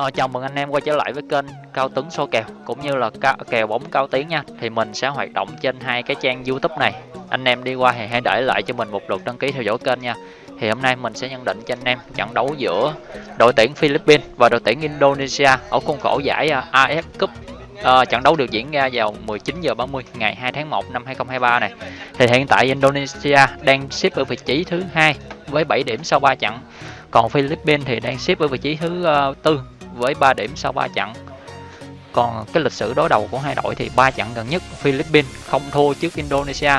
Ờ, chào mừng anh em quay trở lại với kênh Cao Tuấn Số Kèo cũng như là ca kèo bóng Cao Tiến nha. Thì mình sẽ hoạt động trên hai cái trang YouTube này. Anh em đi qua thì hãy để lại cho mình một lượt đăng ký theo dõi kênh nha. Thì hôm nay mình sẽ nhận định cho anh em trận đấu giữa đội tuyển Philippines và đội tuyển Indonesia ở khuôn khổ giải à, AF Cup. À, trận đấu được diễn ra vào 19 giờ 30 ngày 2 tháng 1 năm 2023 này. Thì hiện tại Indonesia đang xếp ở vị trí thứ hai với 7 điểm sau 3 trận. Còn Philippines thì đang xếp ở vị trí thứ uh, tư với 3 điểm sau 3 trận. Còn cái lịch sử đối đầu của hai đội thì ba trận gần nhất Philippines không thua trước Indonesia,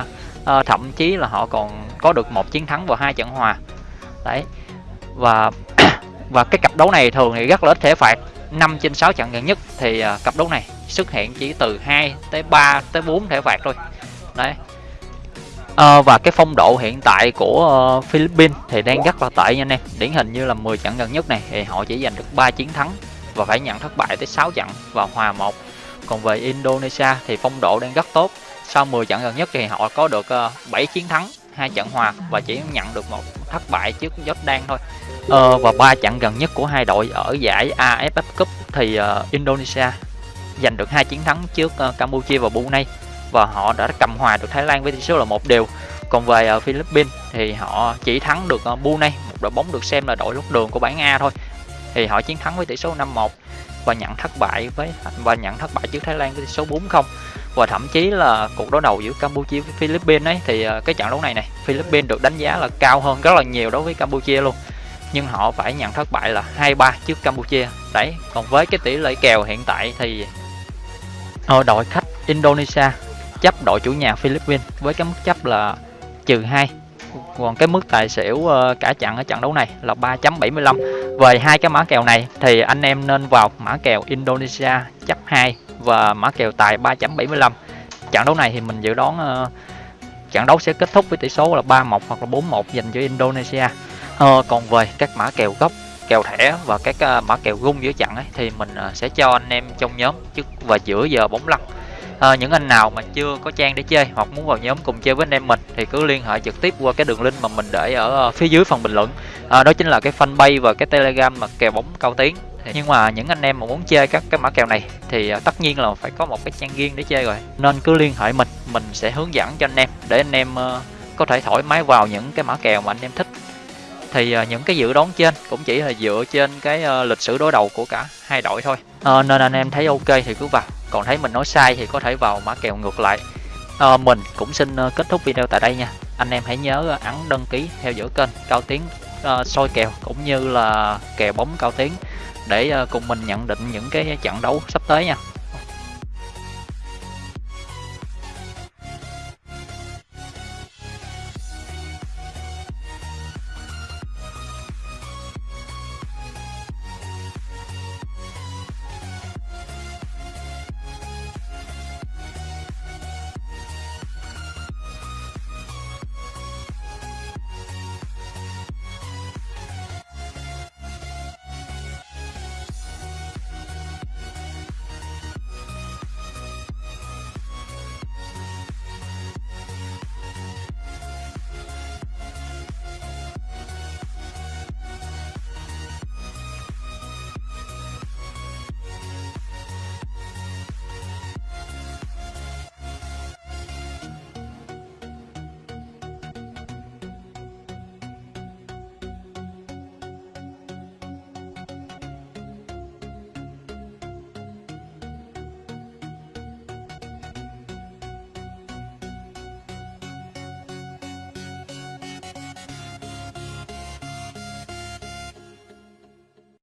à, thậm chí là họ còn có được một chiến thắng và hai trận hòa. Đấy. Và và cái cặp đấu này thường thì rất là ít thể phạt 5 trên 6 trận gần nhất thì ờ, cặp đấu này xuất hiện chỉ từ 2 tới 3 tới 4 thể phạt thôi. Đấy. À, và cái phong độ hiện tại của uh, Philippines thì đang rất là tệ nha anh em. Điển hình như là 10 trận gần nhất này thì họ chỉ giành được 3 chiến thắng và phải nhận thất bại tới 6 trận và hòa 1 còn về Indonesia thì phong độ đang rất tốt. Sau 10 trận gần nhất thì họ có được ờ, uh, 7 chiến thắng 2 trận hòa và chỉ nhận được một thất bại trước Jordan thôi. Ờ, và ba trận gần nhất của hai đội ở giải AFF Cup thì uh, Indonesia giành được hai chiến thắng trước uh, Campuchia và Brunei và họ đã cầm hòa được Thái Lan với tỷ số là một đều. Còn về ở Philippines thì họ chỉ thắng được ờ, Brunei, một đội bóng được xem là đội lót đường của bảng A thôi. Thì họ chiến thắng với tỷ số 5-1 và nhận thất bại với, và nhận thất bại trước Thái Lan với tỷ số 4-0 và thậm chí là cuộc đối đầu giữa Campuchia với Philippines ấy, thì ờ, cái trận đấu này này Philippines được đánh giá là cao hơn rất là nhiều đối với Campuchia luôn. Nhưng họ phải nhận thất bại là 2-3 trước Campuchia. Đấy, còn với cái tỷ lệ kèo hiện tại thì đội khách Indonesia chấp đội chủ nhà Philippines với cái mức chấp là trừ 2 còn cái mức tài xỉu ờ, cả trận ở trận đấu này là 3.75 về hai cái mã kèo này thì anh em nên vào mã kèo Indonesia chấp 2 và mã kèo tài 3.75 trận đấu này thì mình dự đoán ờ, trận đấu sẽ kết thúc với tỷ số là 3-1 hoặc là 4-1 dành cho Indonesia. Uh, còn về các mã kèo gốc kèo thẻ và các mã kèo gung giữa trận ấy, thì mình sẽ cho anh em trong nhóm trước và giữa giờ bóng lăn à, những anh nào mà chưa có trang để chơi hoặc muốn vào nhóm cùng chơi với anh em mình thì cứ liên hệ trực tiếp qua cái đường link mà mình để ở ờ, phía dưới phần bình luận. À, đó chính là cái fanpage và cái telegram mà kèo bóng cao tiếng. nhưng mà những anh em mà muốn chơi các cái mã kèo này thì tất nhiên là phải có một cái trang riêng để chơi rồi. Nên cứ liên hệ mình mình sẽ hướng dẫn cho anh em để anh em có thể thoải mái vào những cái mã kèo mà anh em thích. Thì những cái dự đoán trên cũng chỉ là dựa trên cái lịch sử đối đầu của cả hai đội thôi. À, nên anh em thấy ok thì cứ vào còn thấy mình nói sai thì có thể vào mã kèo ngược lại. À, mình cũng xin ờ, kết thúc video tại đây nha. Anh em hãy nhớ ờ, ấn đăng ký theo dõi kênh cao tiến uh, soi kèo cũng như là kèo bóng cao tiến để uh, cùng mình nhận định những cái trận đấu sắp tới nha.